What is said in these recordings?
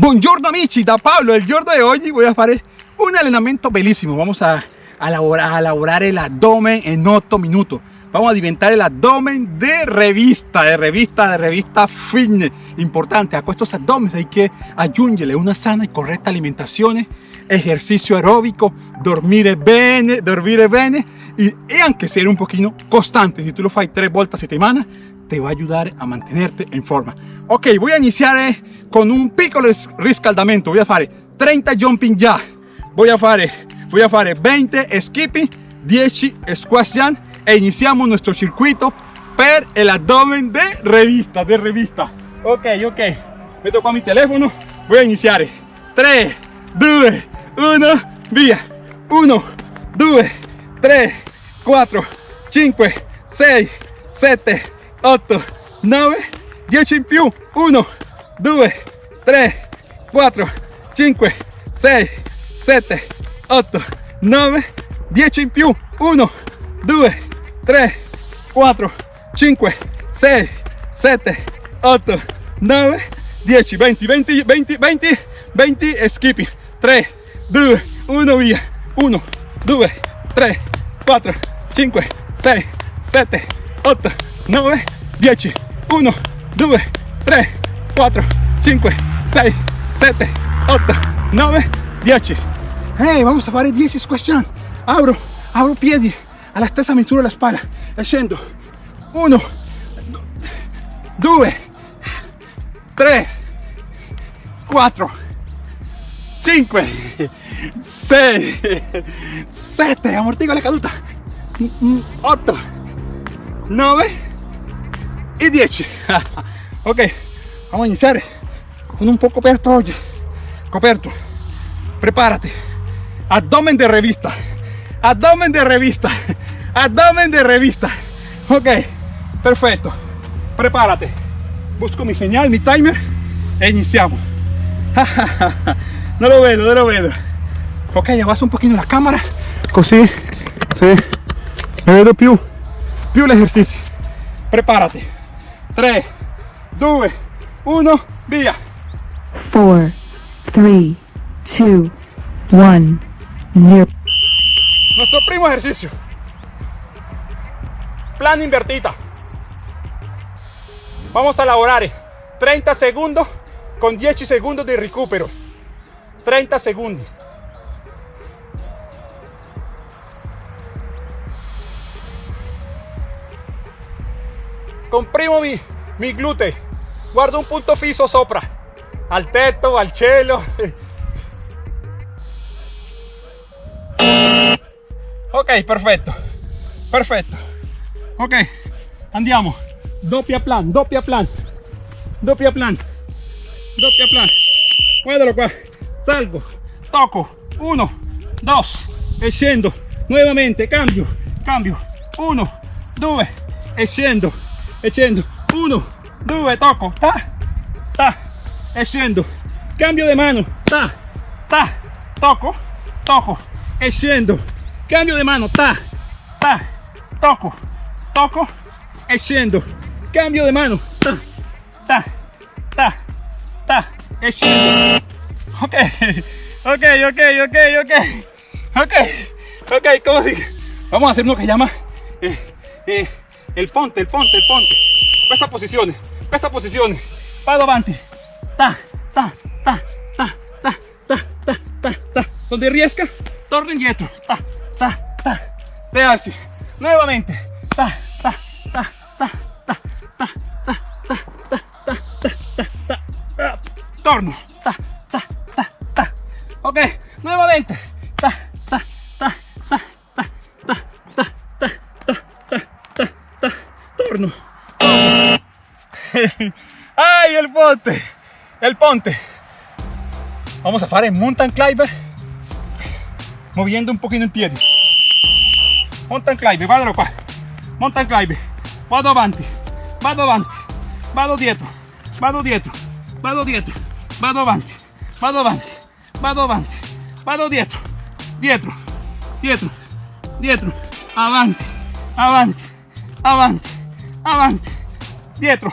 Buongiorno amici, da Pablo. El giorno de hoy voy a hacer un entrenamiento bellísimo. Vamos a, a, elaborar, a elaborar el abdomen en 8 minutos. Vamos a diventar el abdomen de revista, de revista, de revista fitness. Importante, a estos abdomen hay que aggiungere una sana y correcta alimentación, ejercicio aeróbico, dormir bene, dormir bene y anche ser un poquito constante. Si tú lo fai tres vueltas a semana, te va a ayudar a mantenerte en forma. Ok, voy a iniciar eh, con un piccolo riscaldamento. Voy a hacer 30 jumping ya. Voy a hacer, voy a hacer 20 skipping, 10 squash jump e iniziamo nuestro circuito per el abdomen de revista, de revista. Ok, ok. Meto qua mi telefono. Voy a iniciar. 3, 2, 1, via. 1, 2, 3, 4, 5, 6, 7, 8, 9, 10 in più. 1, 2, 3, 4, 5, 6, 7, 8, 9, 10 in più. 1, 2, 3, 4, 5, 6, 7, 8, 9, 10, 20, 20, 20, 20, 20, skipping. 3, 2, 1, via. 1, 2, 3, 4, 5, 6, 7, 8, 9, 10. 1, 2, 3, 4, 5, 6, 7, 8, 9, 10. Hey, vamos a fare 10 squash Abro, abro piedi alla stessa misura la spalla e scendo. 1, 2, 3, 4, 5, 6, 7, ammortigo la caduta. 8, 9 y 10. ok, vamos a iniciar con un poco coperto oggi. Coperto. Prepárate. Abdomen de revista. Abdomen de revista. Abdomen de revista. Ok, perfecto. Prepárate. Busco mi señal, mi timer e iniziamo. no lo vedo, no lo vedo. Ok, abbasso un pochino la cámara, così sì, me vedo più, più l'esercizio. Prepárate. 3, 2, 1, via. 4, 3, 2, 1, 0. Nuestro primo ejercicio. Plan invertita. Vamos a elaborar 30 segundos con 10 segundos de recupero. 30 segundos. Comprimo mi, mi glúteo. Guardo un punto fisso sopra. Al tetto, al cielo. Ok, perfetto. Perfetto. Ok, andiamo. Doppia plan, doppia plan. Doppia plan. Doppia plan. Guardalo qua. Salgo. Tocco. Uno, dos. E scendo. Nuovamente. Cambio. Cambio. Uno, due. E. E scendo. Uno, due. Tocco. Ta. Ta. E scendo. Cambio di mano. Ta. Ta. Tocco. Tocco. E scendo. Cambio di mano. Ta. Ta. Tocco. Tocco. E scendo. Cambio di mano. Ta. Ta. Ta. Ta. E scendo. Ok. Ok, ok, ok, ok. Ok. Ok, ¿cómo sigue? Vamos a hacer lo que llama eh, eh, el ponte, el ponte, el ponte. Questa posizione, questa posizione. Vado avanti. Ta, ta, ta, ta, ta, ta, ta, ta, ta. Donde riesca, torno indietro. Ta, ta, ta. Te. Nuevamente. Ta, ta, ta, ta, ta, ta, ta, ta, ta, ta, ta, ta, ta. Torno. Ta, ta, ta, ta. Ok, nuevamente. ¡Ay, el ponte! El ponte. Vamos a fare mountain climber moviendo un pochino i piedi. Mountain climber, guardalo qua. Mountain climber. Vado avanti, vado avanti, vado dietro, vado dietro, vado dietro, vado avanti, vado avanti, vado avanti, vado dietro, dietro, dietro, dietro, avanti, avanti, avanti, avanti, dietro,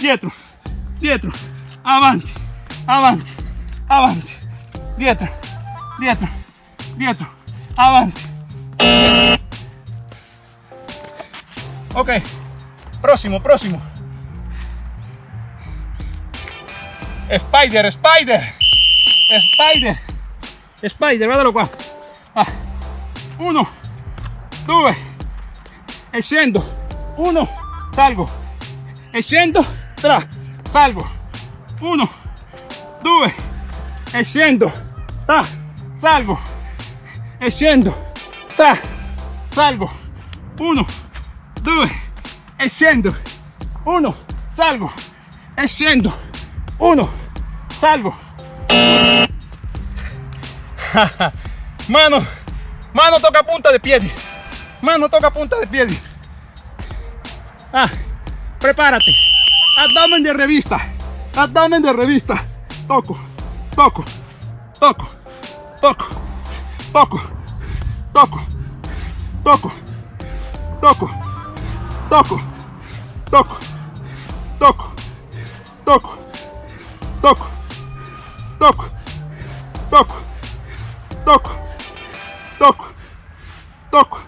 dietro, dietro, avanti, avanti, avanti, dietro, dietro, dietro, avanti. Ok, próximo, próximo. Spider, spider, spider, spider, guardalo qua. Ah. Uno, due, e. Uno, salgo, e tra, salgo. Uno, due, e scendo, tra, salgo, e scendo, tra, salgo. Uno, due, e scendo. Uno, salgo, e scendo. Uno, salgo. Mano, mano toca punta de piedi. Mano toca punta de piedi. Ah, prepárate. Abdomen de revista. Abdomen de revista. Toco, toco, toco, toco, toco, toco, toco, toco, toco, toco, toco, toco, toco, toco, toco, toco, toco, toco,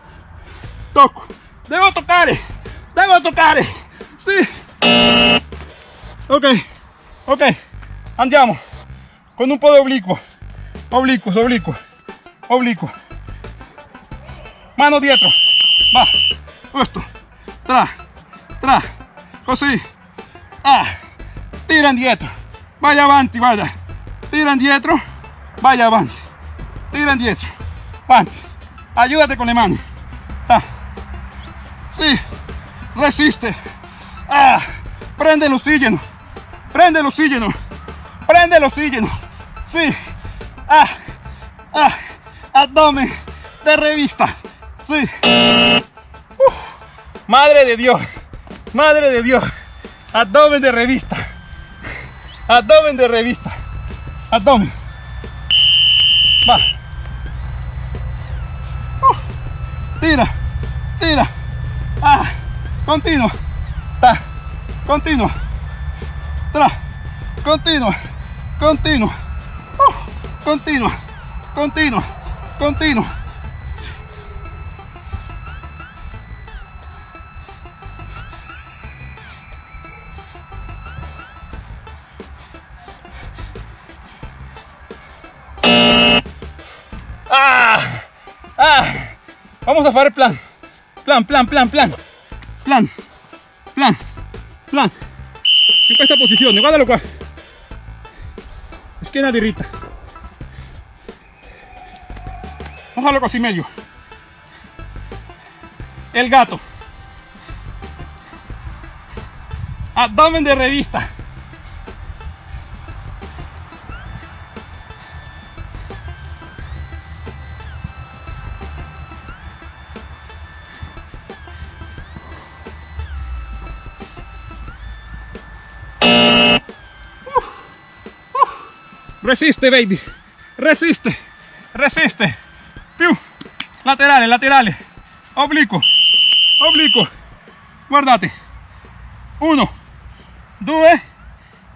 toco. Devo toccare, devo toccare. Sì. Ok, ok, andiamo. Con un po' di oblicuo, oblicuo, oblicuo, oblicuo. Mano dietro, va, questo, tra, tra, così, ah, tira indietro, vai avanti, guarda, tira indietro, vai avanti, tira indietro, avanti, ayúdate con le mani, ah, sì, resiste, ah, prende el oxígeno, prende el oxígeno, prende el oxígeno, sí, ah, ah, abdomen de revista, sí, madre de Dios, madre de Dios, abdomen de revista, abdomen de revista, abdomen, va, Uf, tira, tira, ah, continuo, ta, continua, tra, continua, continua, uh, continua, continua, continua. Ah, ah, vamos a plan, plan, plan, plan, plan, plan, plan, plan. In questa posizione, guardalo qua. Schiena diritta. Ojalá così meglio. El gato. Abdomen de revista. Resiste, baby. Resiste. Resiste. Più. Laterale, laterale. Oblicuo. Oblicuo. Guardate. Uno, due,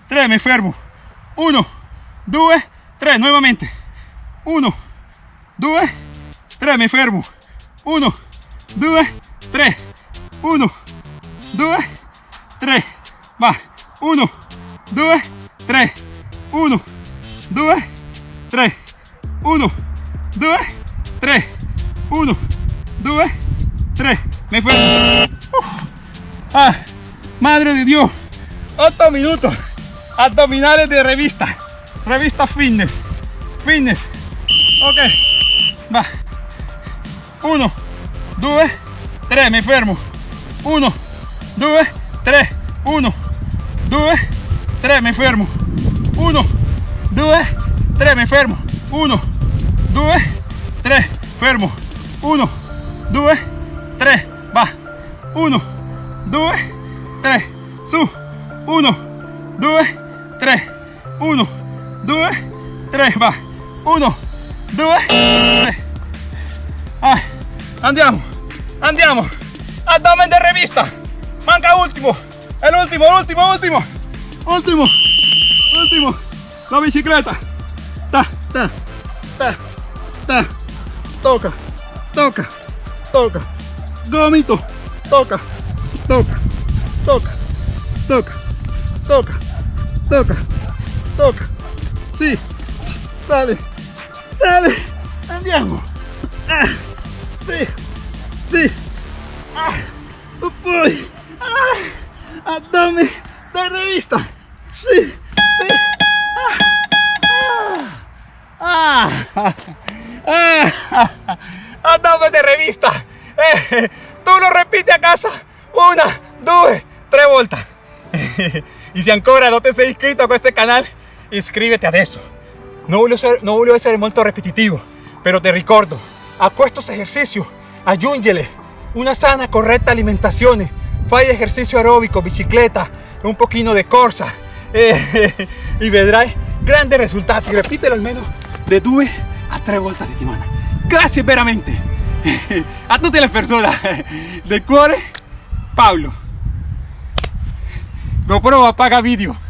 tre. Mi fermo. Uno, due, tre. Nuovamente. Uno, due, tre. Mi fermo. Uno, due, tre. Uno, due, tre. Va. Uno, due, tre. Uno, 2, 3, 1, 2, 3, 1, 2, 3. Me fue. Ah, madre de Dios. 8 minutos. Abdominales de revista. Revista fitness. Fitness. Ok. Va. 1, 2, 3. Me fermo. 1, 2, 3. 1, 2, 3. Me fermo. 1, 2, 3, mi fermo. 1, 2, 3, fermo. 1, 2, 3, va. 1, 2, 3, su. 1, 2, 3, 1, 2, 3, va. 1, 2, 3. Ah, andiamo, andiamo. Abdomen de revista. Manca último. El último, último, último. Último, último. La bicicleta. ta, ta, ta, toca, toca, toca, gomito, toca, toca, toca, toca, toca, toca, toca, sí, dale, dale, andiamo, ah, sí, sí, ah, poi, ah, abdomen de revista, sí, ah, ah, ah, ah, de revista, eh, lo ripeti a casa, una, due, tre volte. e se ancora non ti sei iscritto a questo canale, iscriviti adesso. Non voglio, ser, non voglio essere molto ripetitivo, però ti ricordo, a questo esercizio aggiungele una sana, corretta alimentazione, fai esercizio aerobico, bicicletta, un pochino di corsa e, e vedrai grandi risultati. Ripetelo almeno di due a tre volte a settimana. Grazie veramente a tutte le persone del cuore, Paolo. GoPro apaga vídeo.